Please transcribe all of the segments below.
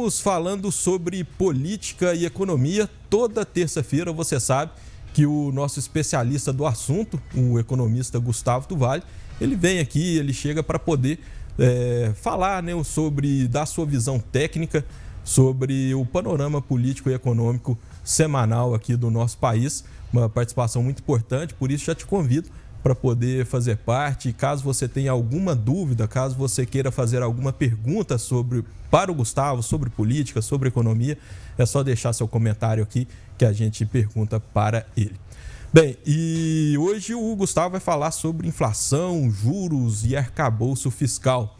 Estamos falando sobre política e economia. Toda terça-feira, você sabe que o nosso especialista do assunto, o economista Gustavo Duval, ele vem aqui, ele chega para poder é, falar né, sobre, dar sua visão técnica sobre o panorama político e econômico semanal aqui do nosso país. Uma participação muito importante, por isso já te convido para poder fazer parte. Caso você tenha alguma dúvida, caso você queira fazer alguma pergunta sobre para o Gustavo sobre política, sobre economia, é só deixar seu comentário aqui que a gente pergunta para ele. Bem, e hoje o Gustavo vai falar sobre inflação, juros e arcabouço fiscal.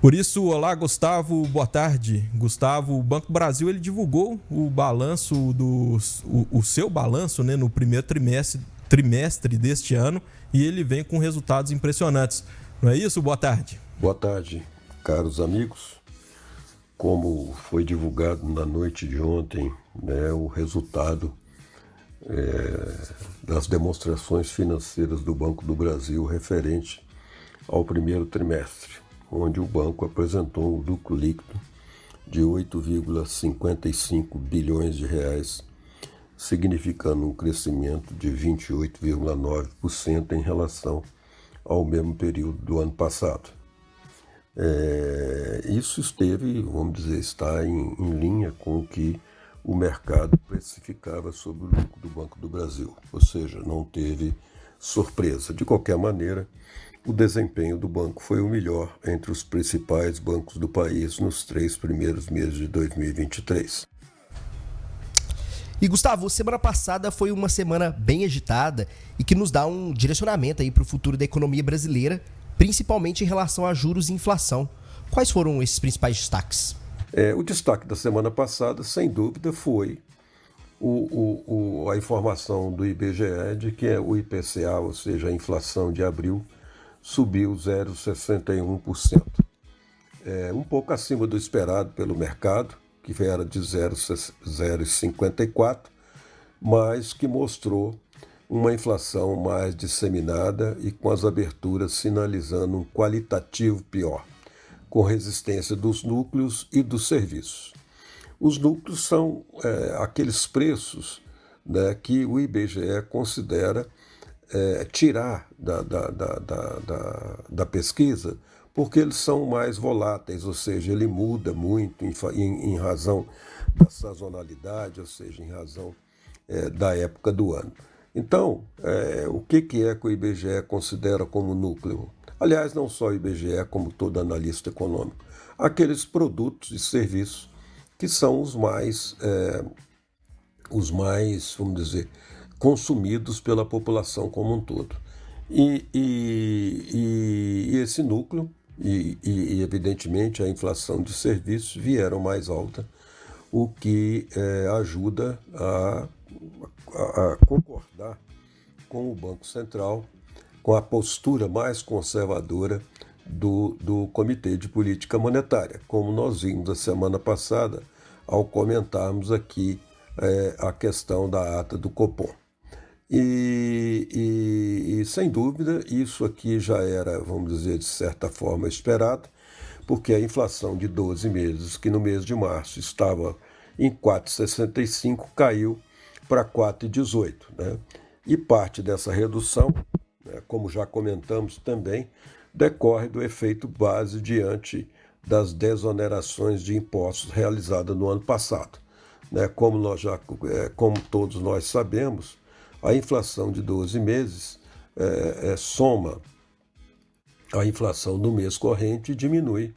Por isso, olá Gustavo, boa tarde. Gustavo, o Banco Brasil ele divulgou o balanço do o, o seu balanço, né, no primeiro trimestre trimestre deste ano e ele vem com resultados impressionantes. Não é isso? Boa tarde. Boa tarde, caros amigos. Como foi divulgado na noite de ontem, né, o resultado é, das demonstrações financeiras do Banco do Brasil referente ao primeiro trimestre, onde o banco apresentou um lucro líquido de 8,55 bilhões de reais significando um crescimento de 28,9% em relação ao mesmo período do ano passado. É, isso esteve, vamos dizer, está em, em, linha com o que o mercado precificava sobre o lucro do Banco do Brasil, ou seja, não teve surpresa. De qualquer maneira, o desempenho do banco foi o melhor entre os principais bancos do país nos três primeiros meses de 2023. E Gustavo, semana passada foi uma semana bem agitada e que nos dá um direcionamento aí para o futuro da economia brasileira, principalmente em relação a juros e inflação. Quais foram esses principais destaques? É, o destaque da semana passada, sem dúvida, foi o, o, o, a informação do IBGE de que o IPCA, ou seja, a inflação de abril, subiu 0,61%. É, um pouco acima do esperado pelo mercado, que era de 0,54, mas que mostrou uma inflação mais disseminada e com as aberturas sinalizando um qualitativo pior, com resistência dos núcleos e dos serviços. Os núcleos são é, aqueles preços né, que o IBGE considera é, tirar da, da, da, da, da pesquisa porque eles são mais voláteis, ou seja, ele muda muito em, em, em razão da sazonalidade, ou seja, em razão é, da época do ano. Então, é, o que, que é que o IBGE considera como núcleo? Aliás, não só o IBGE, como todo analista econômico. Aqueles produtos e serviços que são os mais, é, os mais, vamos dizer, consumidos pela população como um todo. E, e, e esse núcleo e, e, evidentemente, a inflação de serviços vieram mais alta, o que é, ajuda a, a, a concordar com o Banco Central, com a postura mais conservadora do, do Comitê de Política Monetária, como nós vimos a semana passada ao comentarmos aqui é, a questão da ata do Copom. E, e, e, sem dúvida, isso aqui já era, vamos dizer, de certa forma esperado, porque a inflação de 12 meses, que no mês de março estava em 4,65, caiu para 4,18. Né? E parte dessa redução, né, como já comentamos também, decorre do efeito base diante das desonerações de impostos realizadas no ano passado. Né? Como, nós já, é, como todos nós sabemos, a inflação de 12 meses é, é, soma a inflação do mês corrente e diminui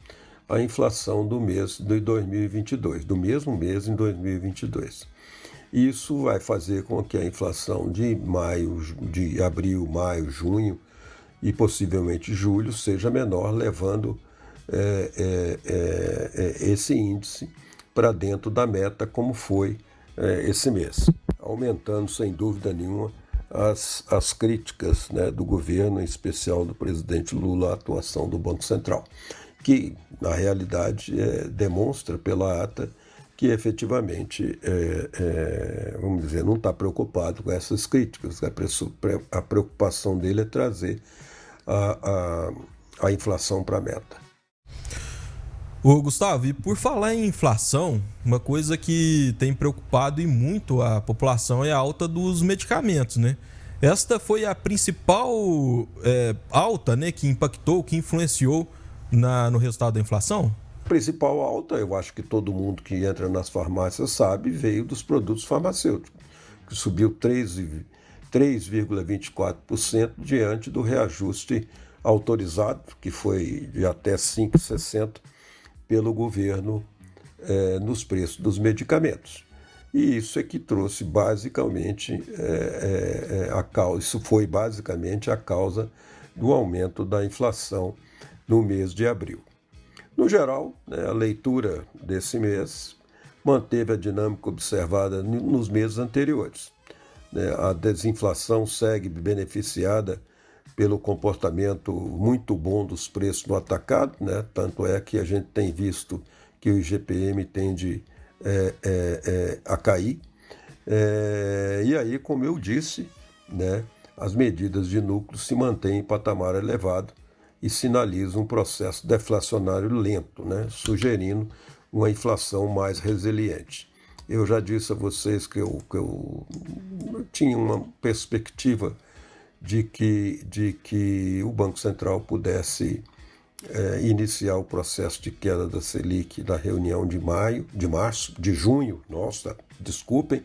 a inflação do mês de 2022, do mesmo mês em 2022. Isso vai fazer com que a inflação de maio, de abril, maio, junho e possivelmente julho seja menor, levando é, é, é, é esse índice para dentro da meta, como foi é, esse mês aumentando sem dúvida nenhuma as, as críticas né, do governo, em especial do presidente Lula, à atuação do Banco Central, que na realidade é, demonstra pela ata que efetivamente, é, é, vamos dizer, não está preocupado com essas críticas. A preocupação dele é trazer a, a, a inflação para a meta. Ô, Gustavo, e por falar em inflação, uma coisa que tem preocupado e muito a população é a alta dos medicamentos, né? Esta foi a principal é, alta né, que impactou, que influenciou na, no resultado da inflação? Principal alta, eu acho que todo mundo que entra nas farmácias sabe, veio dos produtos farmacêuticos, que subiu 3,24% diante do reajuste autorizado, que foi de até 5,60% pelo governo é, nos preços dos medicamentos. E isso é que trouxe basicamente é, é, a causa, isso foi basicamente a causa do aumento da inflação no mês de abril. No geral, né, a leitura desse mês manteve a dinâmica observada nos meses anteriores. Né, a desinflação segue beneficiada pelo comportamento muito bom dos preços no atacado, né? tanto é que a gente tem visto que o IGPM tende é, é, é, a cair. É, e aí, como eu disse, né, as medidas de núcleo se mantêm em patamar elevado e sinalizam um processo deflacionário lento, né, sugerindo uma inflação mais resiliente. Eu já disse a vocês que eu, que eu tinha uma perspectiva de que, de que o Banco Central pudesse é, iniciar o processo de queda da Selic na reunião de maio, de março, de junho, nossa, desculpem,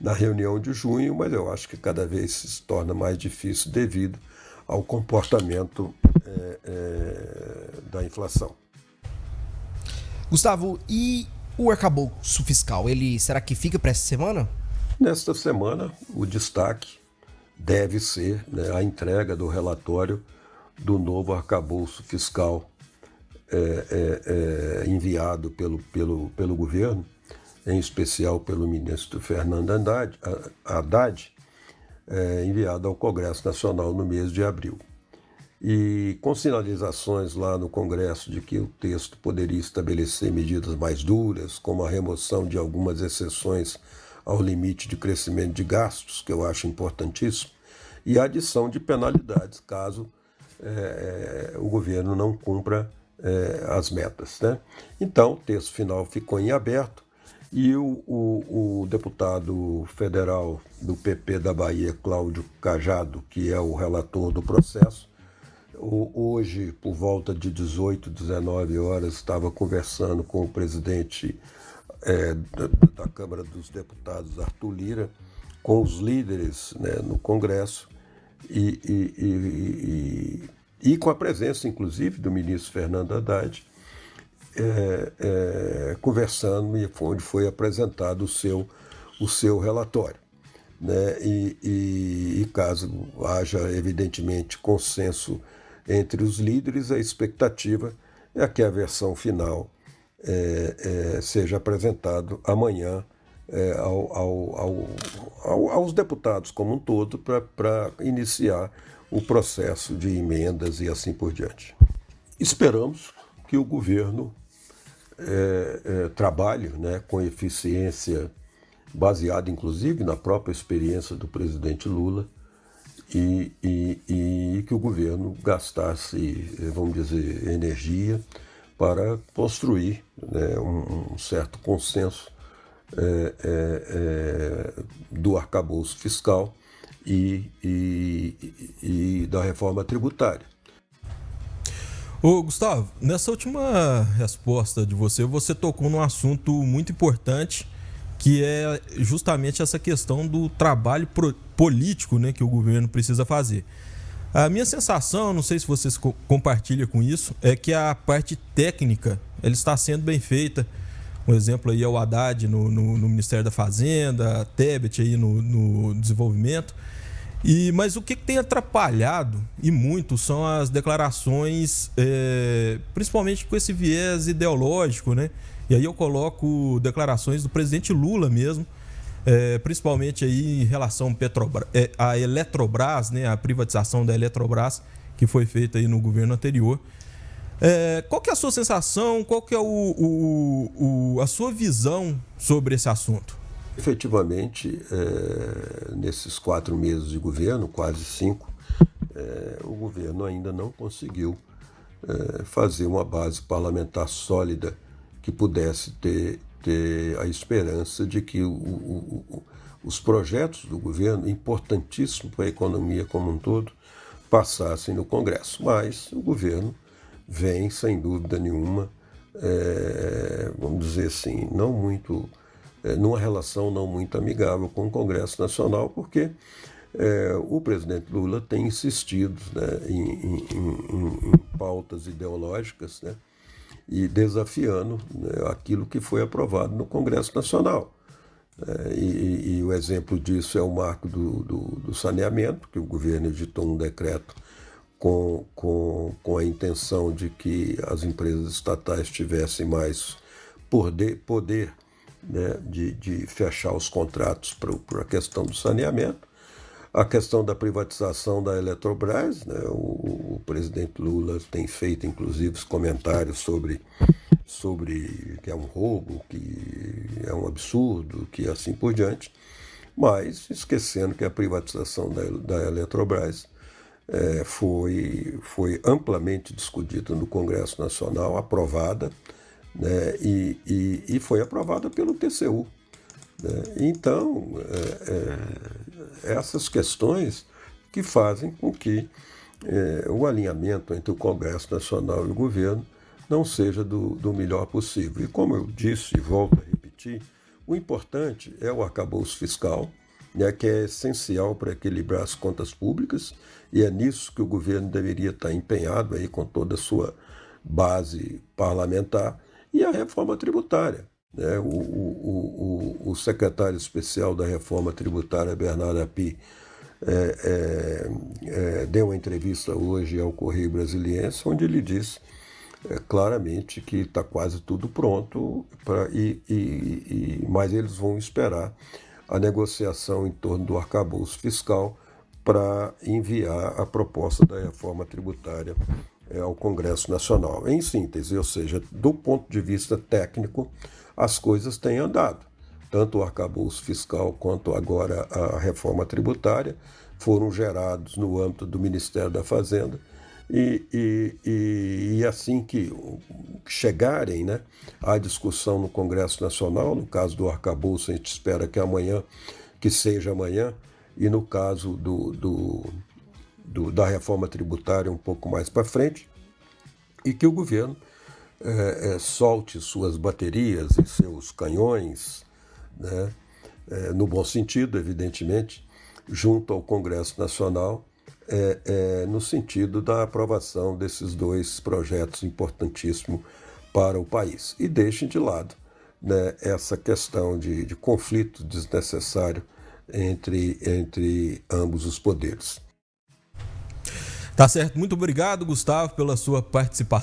na reunião de junho, mas eu acho que cada vez se torna mais difícil devido ao comportamento é, é, da inflação. Gustavo, e o arcabouço fiscal, ele será que fica para essa semana? Nesta semana, o destaque deve ser né, a entrega do relatório do novo arcabouço fiscal é, é, é, enviado pelo, pelo, pelo governo, em especial pelo ministro Fernando Haddad, Haddad é, enviado ao Congresso Nacional no mês de abril. E com sinalizações lá no Congresso de que o texto poderia estabelecer medidas mais duras, como a remoção de algumas exceções ao limite de crescimento de gastos, que eu acho importantíssimo, e a adição de penalidades caso é, o governo não cumpra é, as metas. Né? Então, o texto final ficou em aberto e o, o, o, deputado federal do PP da Bahia, Cláudio Cajado, que é o relator do processo, hoje, por volta de 18, 19 horas, estava conversando com o presidente é, da, da, Câmara dos Deputados, Arthur Lira, com os líderes né, no Congresso e, e, e, e, com a presença, inclusive, do ministro Fernando Haddad, é, é, conversando e onde foi apresentado o seu, o seu relatório. Né? E, caso haja, evidentemente, consenso entre os líderes, a expectativa é que a versão final é, é, seja apresentado amanhã é, ao, ao, ao, aos deputados como um todo para iniciar o processo de emendas e assim por diante. Esperamos que o governo é, é, trabalhe né, com eficiência, baseada inclusive na própria experiência do presidente Lula, e, e, e que o governo gastasse, vamos dizer, energia para construir né, um, um, certo consenso é, é, é, do arcabouço fiscal e, e, e da reforma tributária. Ô, Gustavo, nessa última resposta de você, você tocou num assunto muito importante, que é justamente essa questão do trabalho político né, que o governo precisa fazer. A minha sensação, não sei se vocês co compartilham com isso, é que a parte técnica ela está sendo bem feita. Um exemplo aí é o Haddad no, no, no Ministério da Fazenda, a Tebet aí no, no desenvolvimento. E, mas o que, tem atrapalhado, e muito, são as declarações, é, principalmente com esse viés ideológico, né? E aí eu coloco declarações do presidente Lula mesmo, é, principalmente aí em relação Petrobras, é, a Eletrobras, né? A privatização da Eletrobras, que foi feita aí no governo anterior. É, qual que é a sua sensação, qual que é o, o, o, a sua visão sobre esse assunto? Efetivamente, é, nesses quatro meses de governo, quase cinco, é, o governo ainda não conseguiu é, fazer uma base parlamentar sólida que pudesse ter, ter a esperança de que o, o, o, os projetos do governo, importantíssimos para a economia como um todo, passassem no Congresso. Mas o governo vem, sem dúvida nenhuma, é, vamos dizer assim, não muito, é, numa relação não muito amigável com o Congresso Nacional, porque é, o presidente Lula tem insistido né, em, em, em, em, pautas ideológicas né, e desafiando né, aquilo que foi aprovado no Congresso Nacional. É, e, e, o exemplo disso é o marco do, do, do, saneamento, que o governo editou um decreto com, com, com a intenção de que as empresas estatais tivessem mais poder, poder né, de, de fechar os contratos para a questão do saneamento. A questão da privatização da Eletrobras, né, o, o, presidente Lula tem feito, inclusive, os comentários sobre, sobre que é um roubo, que é um absurdo, que assim por diante, mas esquecendo que a privatização da, da Eletrobras é, foi, foi amplamente discutida no Congresso Nacional, aprovada, né, e, e, e foi aprovada pelo TCU. Né? Então, é, é, essas questões que fazem com que é, o alinhamento entre o Congresso Nacional e o governo não seja do, do melhor possível. E como eu disse e volto a repetir, o importante é o arcabouço fiscal, né, que é essencial para equilibrar as contas públicas, e é nisso que o governo deveria estar empenhado aí com toda a sua base parlamentar, e a reforma tributária. Né? O, o, o, o, secretário especial da reforma tributária, Bernardo Api, é, é, é, deu uma entrevista hoje ao Correio Brasiliense, onde ele disse é, claramente que está quase tudo pronto, pra, e, e, e, mas eles vão esperar a negociação em torno do arcabouço fiscal para enviar a proposta da reforma tributária é, ao Congresso Nacional. Em síntese, ou seja, do ponto de vista técnico, as coisas têm andado. Tanto o arcabouço fiscal quanto agora a reforma tributária foram gerados no âmbito do Ministério da Fazenda. E, e, e, e assim que chegarem né, à discussão no Congresso Nacional, no caso do arcabouço, a gente espera que amanhã, que seja amanhã, e no caso do, do, do da reforma tributária um pouco mais para frente, e que o governo é, é, solte suas baterias e seus canhões, né, é, no bom sentido, evidentemente, junto ao Congresso Nacional, é, é, no sentido da aprovação desses dois projetos importantíssimos para o país. E deixem de lado né, essa questão de, de conflito desnecessário entre, entre ambos os poderes. Tá certo. Muito obrigado, Gustavo, pela sua participação.